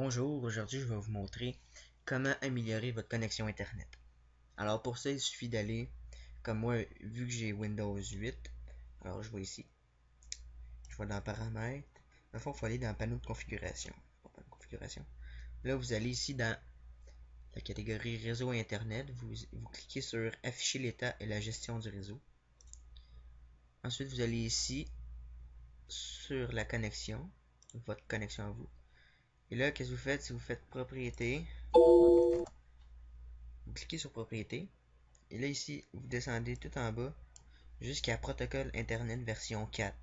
aujourd'hui, je vais vous montrer comment améliorer votre connexion Internet. Alors pour ça, il suffit d'aller, comme moi, vu que j'ai Windows 8, alors je vais ici, je vais dans Paramètres, dans il faut aller dans Panneau de configuration. configuration. Là, vous allez ici dans la catégorie Réseau Internet, vous, vous cliquez sur Afficher l'état et la gestion du réseau. Ensuite, vous allez ici sur la connexion, votre connexion à vous. Et là, qu'est-ce que vous faites si vous faites propriété? Vous cliquez sur propriété. Et là, ici, vous descendez tout en bas jusqu'à protocole Internet version 4.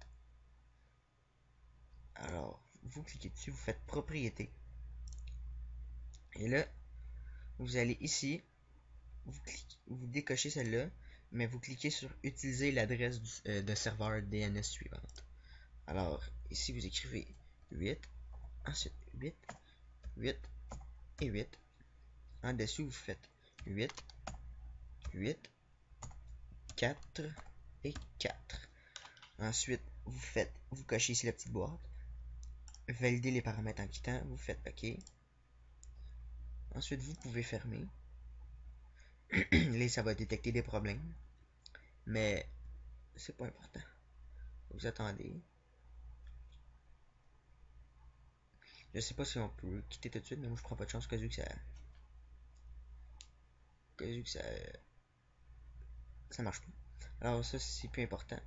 Alors, vous cliquez dessus, vous faites propriété. Et là, vous allez ici, vous, décochez celle-là, mais vous cliquez sur utiliser l'adresse euh, de serveur DNS suivante. Alors, ici, vous écrivez 8, ensuite 8, 8 et 8. En dessous, vous faites 8, 8, 4 et 4. Ensuite, vous faites, vous cochez ici la petite boîte. Validez les paramètres en quittant, vous faites OK. Ensuite, vous pouvez fermer. Là, ça va détecter des problèmes. Mais, c'est pas important. Vous attendez. Je sais pas si on peut quitter tout de suite, mais moi je prends pas de chance, vu que ça. Vu que ça. Ça marche pas. Alors ça c'est plus important.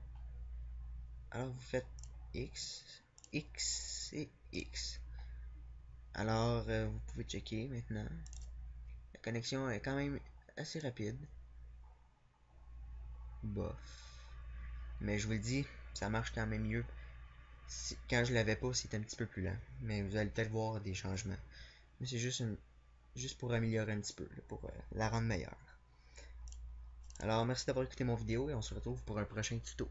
Alors vous faites X, X et X. Alors euh, vous pouvez checker maintenant. La connexion est quand même assez rapide. Bof. Mais je vous le dis, ça marche quand même mieux quand je l'avais pas, c'était un petit peu plus lent. Mais vous allez peut-être voir des changements. Mais c'est juste, pour améliorer un petit peu, pour euh, la rendre meilleure. Alors, merci d'avoir écouté mon vidéo et on se retrouve pour un prochain tuto.